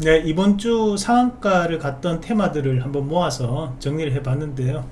네, 이번 주 상한가를 갔던 테마들을 한번 모아서 정리를 해 봤는데요.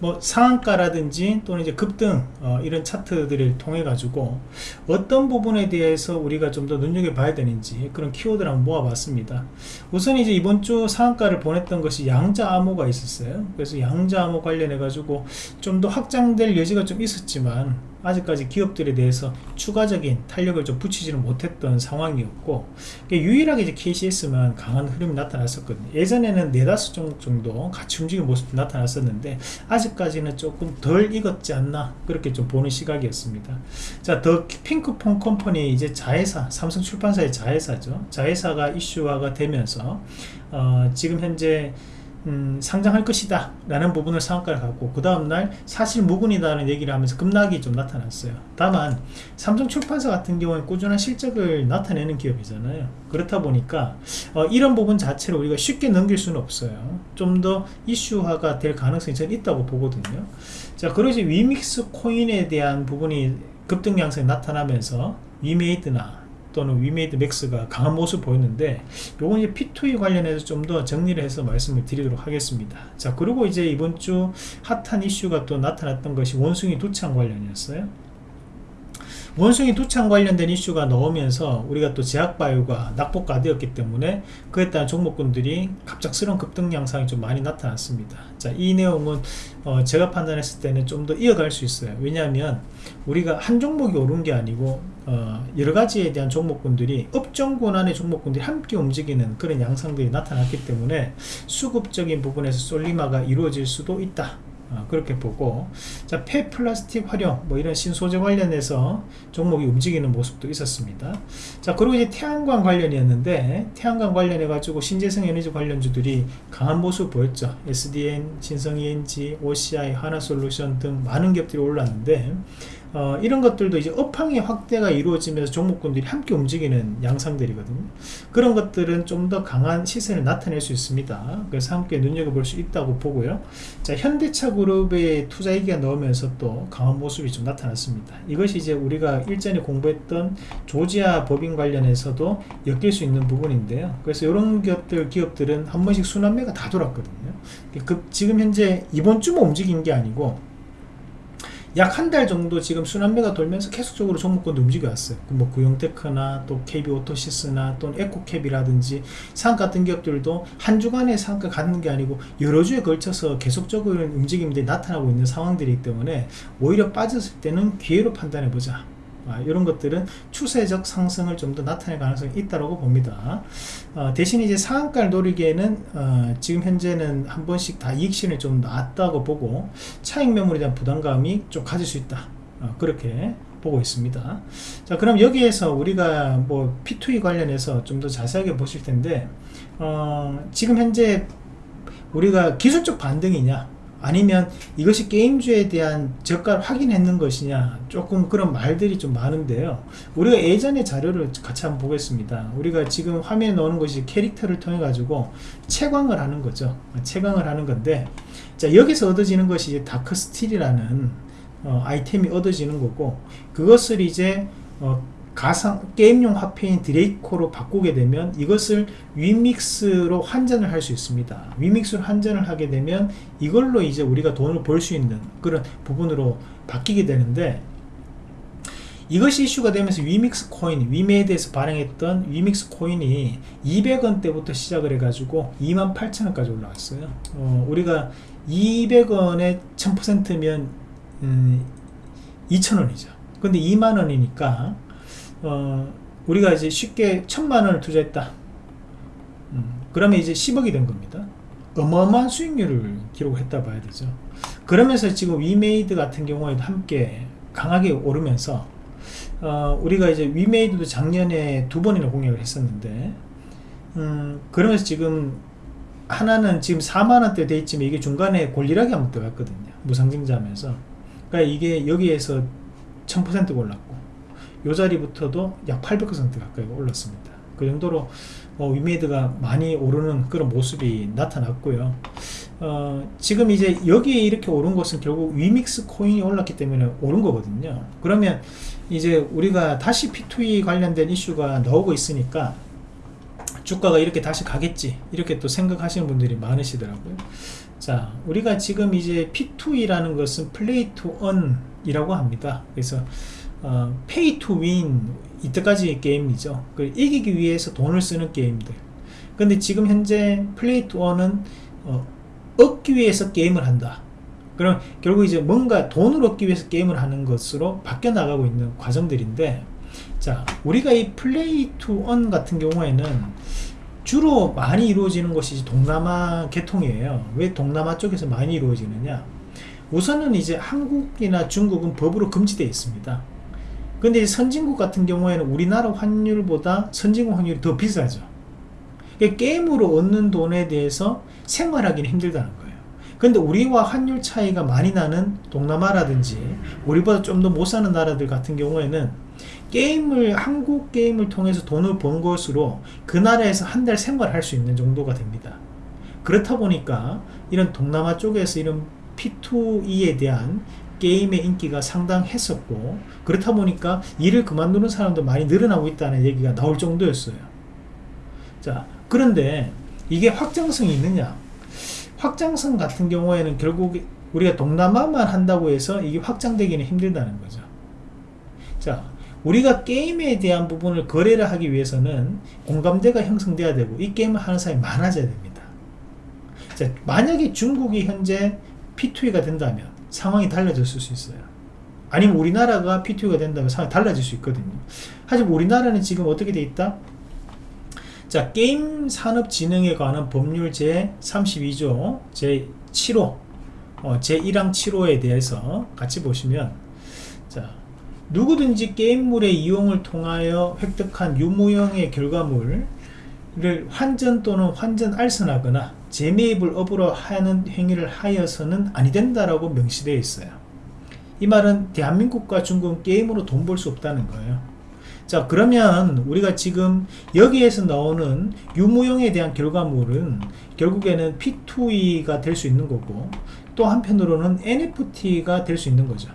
뭐 상한가라든지 또는 이제 급등 어, 이런 차트들을 통해 가지고 어떤 부분에 대해서 우리가 좀 더 눈여겨 봐야 되는지 그런 키워드를 한번 모아 봤습니다. 우선 이제 이번 주 상한가를 보냈던 것이 양자 암호가 있었어요. 그래서 양자 암호 관련해 가지고 좀 더 확장될 여지가 좀 있었지만 아직까지 기업들에 대해서 추가적인 탄력을 좀 붙이지는 못했던 상황이었고 유일하게 이제 KCS만 강한 흐름이 나타났었거든요. 예전에는 네다섯 정도 같이 움직이는 모습도 나타났었는데 아직까지는 조금 덜 익었지 않나 그렇게 좀 보는 시각이었습니다. 자더 핑크폰 컴퍼니 이제 자회사 삼성 출판사의 자회사죠. 자회사가 이슈화가 되면서 어, 지금 현재 음, 상장할 것이다 라는 부분을 상한가를 갖고 그 다음날 사실 무근이다라는 얘기를 하면서 급락이 좀 나타났어요. 다만 삼성 출판사 같은 경우는 꾸준한 실적을 나타내는 기업이잖아요. 그렇다 보니까 어, 이런 부분 자체를 우리가 쉽게 넘길 수는 없어요. 좀 더 이슈화가 될 가능성이 저는 있다고 보거든요. 자 이제 위믹스 코인에 대한 부분이 급등 양상이 나타나면서 위메이드나 또는 위메이드 맥스가 강한 모습 보였는데 요건 이제 P2E 관련해서 좀 더 정리를 해서 말씀을 드리도록 하겠습니다. 자 그리고 이제 이번 주 핫한 이슈가 또 나타났던 것이 원숭이 두창 관련이었어요 원숭이 두창 관련된 이슈가 나오면서 우리가 또 제약바이오가 낙폭가되었기 때문에 그에 따른 종목군들이 갑작스러운 급등 양상이 좀 많이 나타났습니다. 자, 이 내용은 어, 제가 판단했을 때는 좀 더 이어갈 수 있어요. 왜냐하면 우리가 한 종목이 오른 게 아니고 어, 여러 가지에 대한 종목군들이 업종 권한의 종목군들이 함께 움직이는 그런 양상들이 나타났기 때문에 수급적인 부분에서 솔리마가 이루어질 수도 있다 어, 그렇게 보고 자 폐플라스틱 활용 뭐 이런 신소재 관련해서 종목이 움직이는 모습도 있었습니다. 자 그리고 이제 태양광 관련이었는데 태양광 관련해 가지고 신재생 에너지 관련주들이 강한 모습을 보였죠. SDN, 신성ENG, OCI, 하나솔루션 등 많은 기업들이 올랐는데 어, 이런 것들도 이제 업황의 확대가 이루어지면서 종목군들이 함께 움직이는 양상들이거든요. 그런 것들은 좀 더 강한 시세를 나타낼 수 있습니다. 그래서 함께 눈여겨볼 수 있다고 보고요. 자 현대차 그룹의 투자 얘기가 넣으면서 또 강한 모습이 좀 나타났습니다. 이것이 이제 우리가 일전에 공부했던 조지아 법인 관련해서도 엮일 수 있는 부분인데요. 그래서 이런 기업들 기업들은 한 번씩 순환매가 다 돌았거든요. 그 지금 현재 이번 주만 움직인 게 아니고 약 한 달 정도 지금 순환매가 돌면서 계속적으로 종목권도 움직여 왔어요. 뭐 구용테크나 또 KB오토시스나 또는 에코캡이라든지 상 같은 기업들도 한 주간에 상가 갖는 게 아니고 여러 주에 걸쳐서 계속적으로 움직임들이 나타나고 있는 상황들이기 때문에 오히려 빠졌을 때는 기회로 판단해 보자 아, 이런 것들은 추세적 상승을 좀 더 나타낼 가능성이 있다고 봅니다. 어, 대신 이제 상한가를 노리기에는 어, 지금 현재는 한 번씩 다 이익신을 좀 놨다고 보고 차익 매물에 대한 부담감이 좀 가질 수 있다. 어, 그렇게 보고 있습니다. 자 그럼 여기에서 우리가 뭐 P2E 관련해서 좀 더 자세하게 보실 텐데 어, 지금 현재 우리가 기술적 반등이냐 아니면 이것이 게임주에 대한 저가를 확인했는 것이냐 조금 그런 말들이 좀 많은데요. 우리가 예전의 자료를 같이 한번 보겠습니다. 우리가 지금 화면에 넣는 것이 캐릭터를 통해 가지고 채광을 하는 거죠. 채광을 하는 건데 자 여기서 얻어지는 것이 Dark Steel이라는 어, 아이템이 얻어지는 거고 그것을 이제 어, 가상 게임용 화폐인 드레이코로 바꾸게 되면 이것을 위믹스로 환전을 할 수 있습니다 위믹스로 환전을 하게 되면 이걸로 이제 우리가 돈을 벌 수 있는 그런 부분으로 바뀌게 되는데 이것이 이슈가 되면서 위믹스 코인, 위메이드에서 발행했던 위믹스 코인이 200원대부터 시작을 해가지고 28,000원까지 올라왔어요. 어, 우리가 200원에 1000%면 음, 2,000원이죠. 근데 2만원이니까 어, 우리가 이제 쉽게 천만 원을 투자했다. 음, 그러면 이제 10억이 된 겁니다. 어마어마한 수익률을 기록했다 봐야 되죠. 그러면서 지금 위메이드 같은 경우에도 함께 강하게 오르면서 어, 우리가 이제 위메이드도 작년에 두 번이나 공략을 했었는데 음, 그러면서 지금 하나는 지금 4만원대 돼 있지만 이게 중간에 골리락이 한번 들어갔거든요. 무상증자 하면서. 그러니까 이게 여기에서 1000% 올랐고 요 자리부터도 약 800% 가까이 올랐습니다. 그 정도로 어, 위메이드가 많이 오르는 그런 모습이 나타났고요. 어, 지금 이제 여기에 이렇게 오른 것은 결국 위믹스 코인이 올랐기 때문에 오른 거거든요. 그러면 이제 우리가 다시 P2E 관련된 이슈가 나오고 있으니까 주가가 이렇게 다시 가겠지 이렇게 또 생각하시는 분들이 많으시더라고요. 자 우리가 지금 이제 P2E라는 것은 play to earn이라고 합니다. 그래서 어, pay to win 이때까지 게임이죠. 이기기 위해서 돈을 쓰는 게임들. 근데 지금 현재 play to earn은 어, 얻기 위해서 게임을 한다. 그럼 결국 이제 뭔가 돈을 얻기 위해서 게임을 하는 것으로 바뀌어 나가고 있는 과정들인데 자 우리가 이 플레이 투언 같은 경우에는 주로 많이 이루어지는 것이 동남아 계통이에요. 왜 동남아 쪽에서 많이 이루어지느냐? 우선은 이제 한국이나 중국은 법으로 금지되어 있습니다 근데 선진국 같은 경우에는 우리나라 환율보다 선진국 환율이 더 비싸죠. 게임으로 얻는 돈에 대해서 생활하기는 힘들다는 거예요. 근데 우리와 환율 차이가 많이 나는 동남아라든지 우리보다 좀 더 못 사는 나라들 같은 경우에는 게임을 한국 게임을 통해서 돈을 번 것으로 그 나라에서 한 달 생활할 수 있는 정도가 됩니다. 그렇다 보니까 이런 동남아 쪽에서 이런 P2E에 대한 게임의 인기가 상당했었고 그렇다 보니까 일을 그만두는 사람도 많이 늘어나고 있다는 얘기가 나올 정도였어요. 자 그런데 이게 확장성이 있느냐? 확장성 같은 경우에는 결국 우리가 동남아만 한다고 해서 이게 확장되기는 힘들다는 거죠. 자 우리가 게임에 대한 부분을 거래를 하기 위해서는 공감대가 형성돼야 되고 이 게임을 하는 사람이 많아져야 됩니다. 자 만약에 중국이 현재 P2E가 된다면 상황이 달라졌을 수 있어요 아니면 우리나라가 P2E가 된다면 상황이 달라질 수 있거든요 하지만 우리나라는 지금 어떻게 돼 있다? 자 게임 산업진흥에 관한 법률 제 32조 제 7호 어, 제 1항 7호에 대해서 같이 보시면 자 누구든지 게임물의 이용을 통하여 획득한 유무형의 결과물 을 환전 또는 환전 알선하거나 재매입을 업으로 하는 행위를 하여서는 아니 된다라고 명시되어 있어요. 이 말은 대한민국과 중국은 게임으로 돈 벌 수 없다는 거예요. 자 그러면 우리가 지금 여기에서 나오는 유무용에 대한 결과물은 결국에는 P2E가 될 수 있는 거고 또 한편으로는 NFT가 될 수 있는 거죠.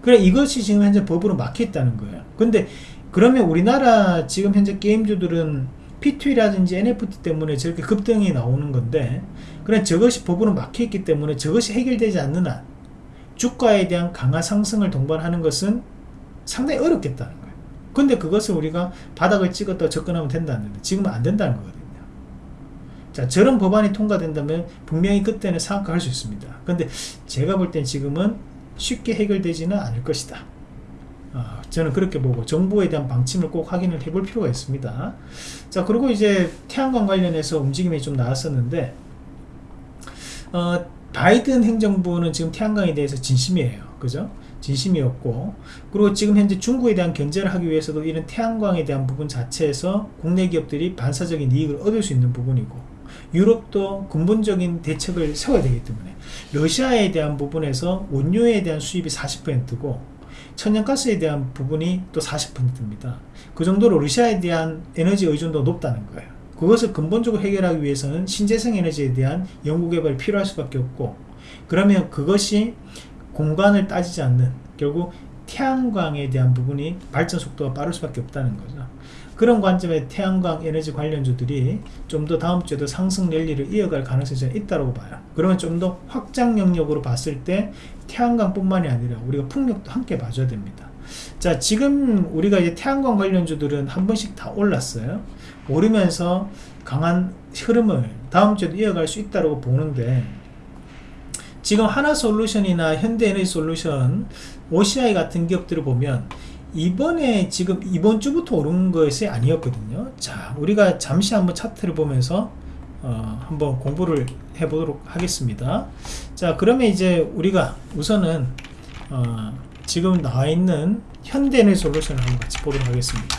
그래 이것이 지금 현재 법으로 막혀 있다는 거예요. 근데 그러면 우리나라 지금 현재 게임주들은 P2E라든지 NFT 때문에 저렇게 급등이 나오는 건데 그래 저것이 법으로 막혀 있기 때문에 저것이 해결되지 않는 한 주가에 대한 강화 상승을 동반하는 것은 상당히 어렵겠다는 거예요. 근데 그것을 우리가 바닥을 찍었다 접근하면 된다는데 지금은 안 된다는 거거든요. 자 저런 법안이 통과된다면 분명히 그때는 상한가 할수 있습니다. 근데 제가 볼 땐 지금은 쉽게 해결되지는 않을 것이다 어, 저는 그렇게 보고 정부에 대한 방침을 꼭 확인을 해볼 필요가 있습니다. 자 그리고 이제 태양광 관련해서 움직임이 좀 나왔었는데 어, 바이든 행정부는 지금 태양광에 대해서 진심이에요. 그죠? 진심이었고. 그리고 지금 현재 중국에 대한 견제를 하기 위해서도 이런 태양광에 대한 부분 자체에서 국내 기업들이 반사적인 이익을 얻을 수 있는 부분이고 유럽도 근본적인 대책을 세워야 되기 때문에 러시아에 대한 부분에서 원료에 대한 수입이 40%고 천연가스에 대한 부분이 또 40%입니다. 그 정도로 러시아에 대한 에너지 의존도가 높다는 거예요. 그것을 근본적으로 해결하기 위해서는 신재생 에너지에 대한 연구개발이 필요할 수밖에 없고 그러면 그것이 공간을 따지지 않는 결국 태양광에 대한 부분이 발전 속도가 빠를 수밖에 없다는 거죠 그런 관점에 태양광 에너지 관련주들이 좀 더 다음 주에도 상승 랠리를 이어갈 가능성이 있다고 봐요. 그러면 좀 더 확장 영역으로 봤을 때 태양광 뿐만이 아니라 우리가 풍력도 함께 봐줘야 됩니다. 자 지금 우리가 이제 태양광 관련주들은 한 번씩 다 올랐어요. 오르면서 강한 흐름을 다음 주에도 이어갈 수 있다고 보는데 지금 하나솔루션이나 현대에너지솔루션 OCI 같은 기업들을 보면 이번에 지금 이번 주부터 오른 것이 아니었거든요. 자 우리가 잠시 한번 차트를 보면서 어, 한번 공부를 해 보도록 하겠습니다. 자 그러면 이제 우리가 우선은 어, 지금 나와 있는 현대에너지 솔루션을 한번 같이 보도록 하겠습니다.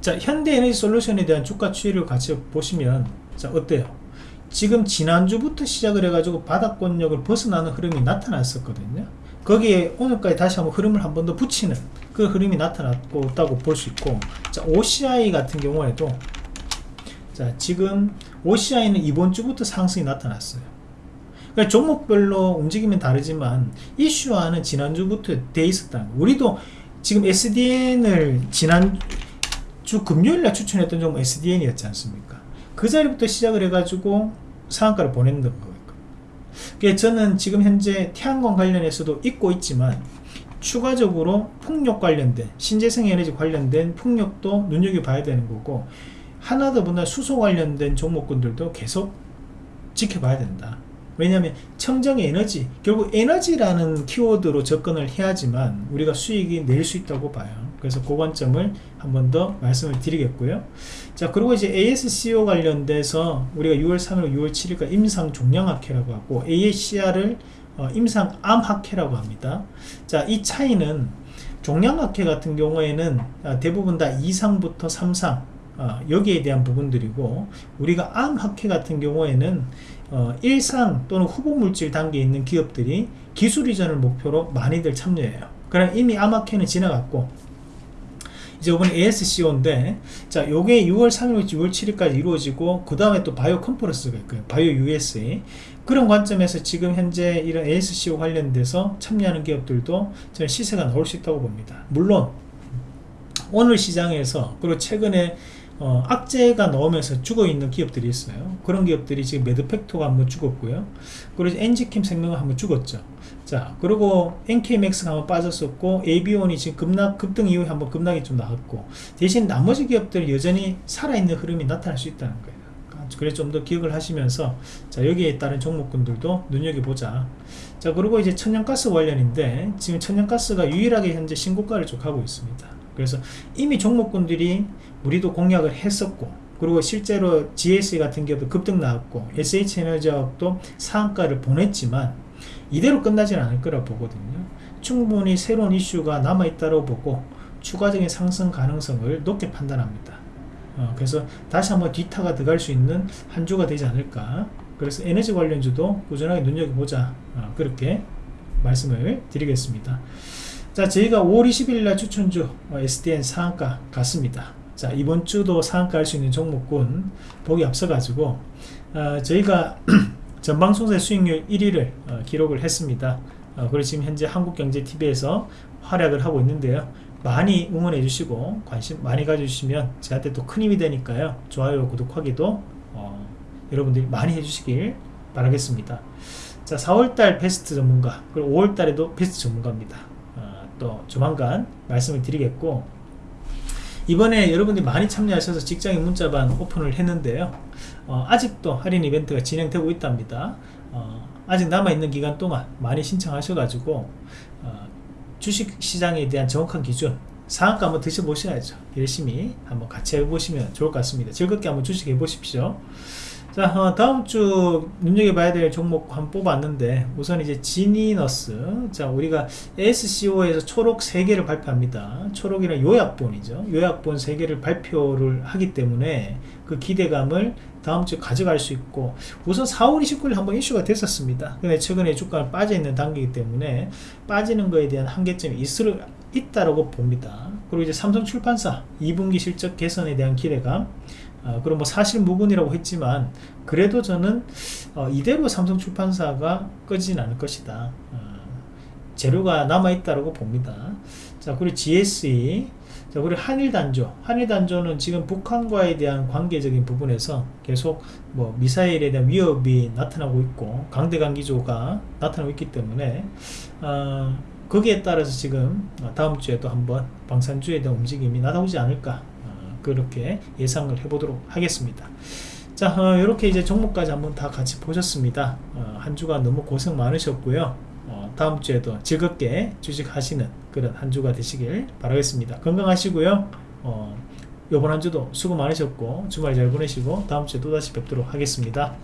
자 현대에너지 솔루션에 대한 주가 추이를 같이 보시면 자 어때요? 지금 지난주부터 시작을 해가지고 바닥권력을 벗어나는 흐름이 나타났었거든요 거기에 오늘까지 다시 한번 흐름을 한 번 더 붙이는 그 흐름이 나타났다고 볼 수 있고 자 OCI 같은 경우에도 자 지금 OCI는 이번 주부터 상승이 나타났어요. 그러니까 종목별로 움직이면 다르지만 이슈화는 지난주부터 돼 있었다 우리도 지금 SDN을 지난 주 금요일날 추천했던 종목 SDN이었지 않습니까? 그 자리부터 시작을 해가지고 상한가를 보냈던 거예요 저는 지금 현재 태양광 관련해서도 있고 있지만 추가적으로 풍력 관련된 신재생 에너지 관련된 풍력도 눈여겨봐야 되는 거고 하나 더보나 수소 관련된 종목군들도 계속 지켜봐야 된다. 왜냐하면 청정 에너지 결국 에너지라는 키워드로 접근을 해야지만 우리가 수익이 낼 수 있다고 봐요 그래서 그 관점을 한 번 더 말씀을 드리겠고요. 자 그리고 이제 ASCO 관련돼서 우리가 6월 3일 6월 7일까 임상 종량학회라고 하고 ASCR을 어, 임상 암학회라고 합니다. 자이 차이는 종량학회 같은 경우에는 아, 대부분 다 2상부터 3상 어, 여기에 대한 부분들이고 우리가 암학회 같은 경우에는 어, 일상 또는 후보물질 단계에 있는 기업들이 기술 이전을 목표로 많이들 참여해요. 그럼 이미 암학회는 지나갔고 이제 이번에 ASCO인데 자 요게 6월 3일부터 6월 7일까지 이루어지고 그 다음에 또 바이오 컨퍼런스가 있고요. 바이오 USA 그런 관점에서 지금 현재 이런 ASCO 관련돼서 참여하는 기업들도 저는 시세가 나올 수 있다고 봅니다. 물론 오늘 시장에서 그리고 최근에 어, 악재가 나오면서 죽어있는 기업들이 있어요. 그런 기업들이 지금 매드팩토가 한번 죽었고요. 그리고 엔지캠 생명은 한번 죽었죠 자 그리고 NKMX가 한번 빠졌었고 AB온이 지금 급락 급등 이후에 한번 급락이 좀 나왔고 대신 나머지 기업들이 여전히 살아있는 흐름이 나타날 수 있다는 거예요. 그래서 좀 더 기억을 하시면서 자 여기에 따른 종목군들도 눈여겨보자. 자 그리고 이제 천연가스 관련인데 지금 천연가스가 유일하게 현재 신고가를 쭉 하고 있습니다. 그래서 이미 종목군들이 우리도 공략을 했었고 그리고 실제로 GSE 같은 경우도 급등 나왔고 SH에너지학도 상한가를 보냈지만 이대로 끝나지는 않을 거라 보거든요. 충분히 새로운 이슈가 남아있다고 보고 추가적인 상승 가능성을 높게 판단합니다. 어, 그래서 다시 한번 뒤타가 들어갈 수 있는 한 주가 되지 않을까. 그래서 에너지 관련주도 꾸준하게 눈여겨보자. 어, 그렇게 말씀을 드리겠습니다. 자 저희가 5월 20일 날 추천주 어, SDN 상한가 갔습니다. 자 이번 주도 상한가 할 수 있는 종목군 보기 앞서 가지고 어, 저희가 전방송세 수익률 1위를 어, 기록을 했습니다. 어, 그리고 지금 현재 한국경제TV에서 활약을 하고 있는데요. 많이 응원해 주시고 관심 많이 가져주시면 저한테 또 큰 힘이 되니까요. 좋아요 구독하기도 어, 여러분들이 많이 해주시길 바라겠습니다. 자 4월달 베스트 전문가 그리고 5월달에도 베스트 전문가입니다. 어, 또 조만간 말씀을 드리겠고 이번에 여러분들이 많이 참여하셔서 직장인 문자반 오픈을 했는데요. 어, 아직도 할인 이벤트가 진행되고 있답니다. 어, 아직 남아있는 기간 동안 많이 신청하셔가지고 어, 주식시장에 대한 정확한 기준 상한가 한번 드셔보셔야죠. 열심히 한번 같이 해보시면 좋을 것 같습니다. 즐겁게 한번 주식 해보십시오 자 어, 다음 주 눈여겨봐야 될 종목 한번 뽑았는데 우선 이제 지니너스. 자 우리가 SCO에서 초록 3개를 발표합니다. 초록이란 요약본이죠. 요약본 3개를 발표를 하기 때문에 그 기대감을 다음주에 가져갈 수 있고 우선 4월 29일 한번 이슈가 됐었습니다. 근데 최근에 주가가 빠져있는 단계이기 때문에 빠지는 거에 대한 한계점이 있을, 있다고 봅니다. 그리고 이제 삼성출판사 2분기 실적 개선에 대한 기대감 어, 그럼 뭐 사실 무근이라고 했지만 그래도 저는 어, 이대로 삼성 출판사가 꺼지진 않을 것이다. 어, 재료가 남아있다고 봅니다. 자 그리고 GSE 자 그리고 한일단조. 한일단조는 지금 북한과에 대한 관계적인 부분에서 계속 뭐 미사일에 대한 위협이 나타나고 있고 강대강기조가 나타나고 있기 때문에 어, 거기에 따라서 지금 다음 주에 도 한번 방산주에 대한 움직임이 나타오지 않을까 그렇게 예상을 해보도록 하겠습니다. 자 어, 이렇게 이제 종목까지 한번 다 같이 보셨습니다. 어, 한 주간 너무 고생 많으셨고요. 어, 다음 주에도 즐겁게 주식하시는 그런 한 주가 되시길 바라겠습니다. 건강하시고요. 어, 이번 한 주도 수고 많으셨고 주말 잘 보내시고 다음 주에 또다시 뵙도록 하겠습니다.